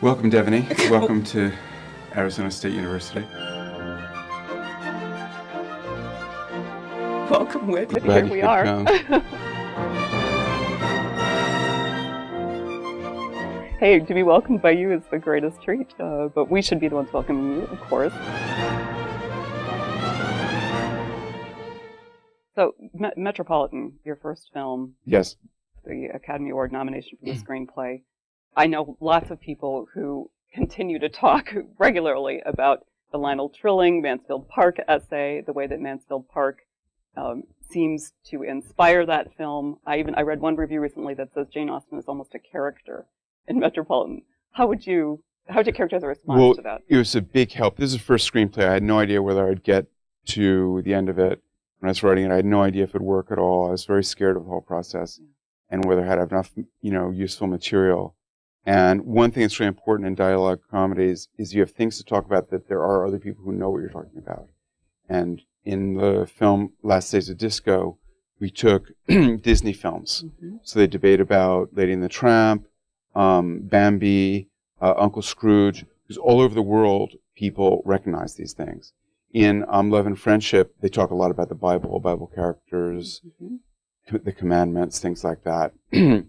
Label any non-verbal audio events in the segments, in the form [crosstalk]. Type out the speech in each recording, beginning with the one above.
Welcome, Devoney. [laughs] Welcome to Arizona State University. Welcome, Whit. Here we are. [laughs] hey, to be welcomed by you is the greatest treat, uh, but we should be the ones welcoming you, of course. So, Me- Metropolitan, your first film, Yes. the Academy Award nomination for the [clears throat] screenplay. I know lots of people who continue to talk [laughs] regularly about the Lionel Trilling Mansfield Park essay, the way that Mansfield Park um, seems to inspire that film. I even I read one review recently that says Jane Austen is almost a character in [laughs] Metropolitan. How would you how would you characterize the response Well, to that? It was a big help. This is the first screenplay. I had no idea whether I'd get to the end of it. When I was writing it, I had no idea if it'd work at all. I was very scared of the whole process and whether I had enough, you know, useful material. And one thing that's really important in dialogue comedies is you have things to talk about that there are other people who know what you're talking about. And in the film Last Days of Disco, we took [clears throat] Disney films. Mhm. So they debate about Lady and the Tramp, um, Bambi, uh, Uncle Scrooge, because all over the world people recognize these things. In um, Love and Friendship, they talk a lot about the Bible, Bible characters, Mhm. the commandments, things like that. [clears throat]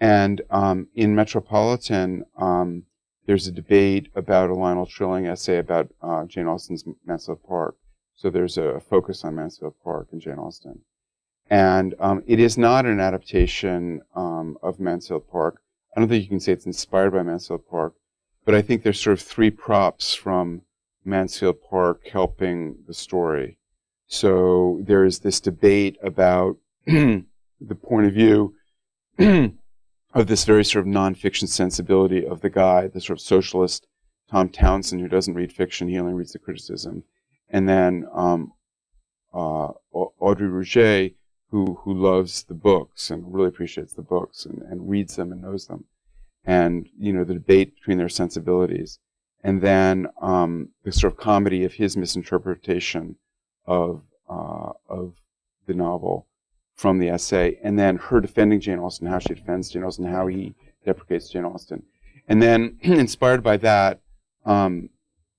and um, in Metropolitan, um, there's a debate about a Lionel Trilling essay about uh, Jane Austen's Mansfield Park. So there's a focus on Mansfield Park and Jane Austen. And um, it is not an adaptation um, of Mansfield Park. I don't think you can say it's inspired by Mansfield Park, but I think there's sort of three props from Mansfield Park helping the story. So there is this debate about [clears throat] the point of view [clears throat] of this very sort of nonfiction sensibility of the guy, the sort of socialist Tom Townsend, who doesn't read fiction, he only reads the criticism, and then um, uh, Audrey Rouget, who who loves the books and really appreciates the books and, and reads them and knows them, and you know the debate between their sensibilities, and then um, the sort of comedy of his misinterpretation of uh, of the novel from the essay, and then her defending Jane Austen, how she defends Jane Austen, how he deprecates Jane Austen, and then [clears throat] inspired by that, um,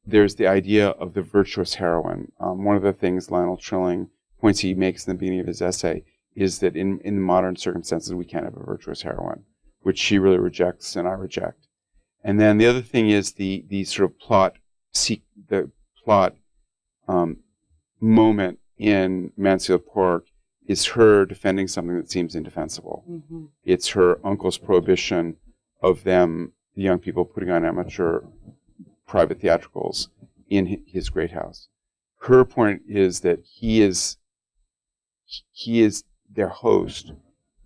there's the idea of the virtuous heroine. Um, one of the things Lionel Trilling points he makes in the beginning of his essay is that in, in modern circumstances we can't have a virtuous heroine, which she really rejects and I reject. And then the other thing is the the sort of plot seek the plot um, moment in Mansfield Park is her defending something that seems indefensible. Mhm. It's her uncle's prohibition of them, the young people, putting on amateur private theatricals in his great house. Her point is that he is he is their host.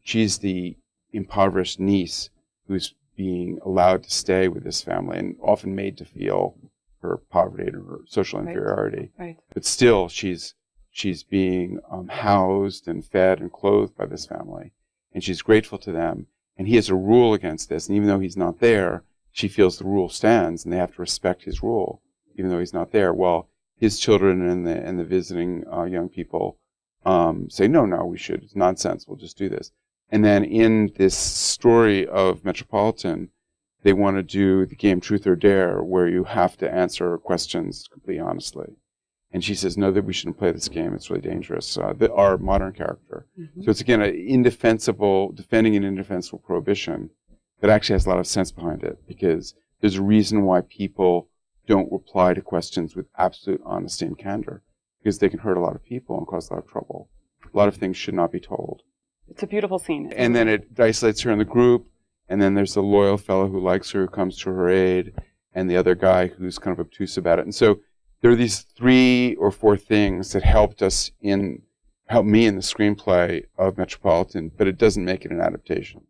She's the impoverished niece who's being allowed to stay with this family and often made to feel her poverty and her social Right. inferiority Right. but still she's she's being um, housed and fed and clothed by this family and she's grateful to them and he has a rule against this and even though he's not there she feels the rule stands and they have to respect his rule even though he's not there well his children and the and the visiting uh, young people um, say no no we should it's nonsense we'll just do this. And then in this story of metropolitan they want to do the game truth or dare where you have to answer questions completely honestly and she says, no, that we shouldn't play this game. It's really dangerous. Uh, the, our modern character. Mhm. So it's again an indefensible, defending an indefensible prohibition that actually has a lot of sense behind it because there's a reason why people don't reply to questions with absolute honesty and candor because they can hurt a lot of people and cause a lot of trouble. A lot of things should not be told. It's a beautiful scene. And then it isolates her in the group. And then there's the loyal fellow who likes her, who comes to her aid, and the other guy who's kind of obtuse about it. And so there are these three or four things that helped us in, helped me in the screenplay of Metropolitan, but it doesn't make it an adaptation.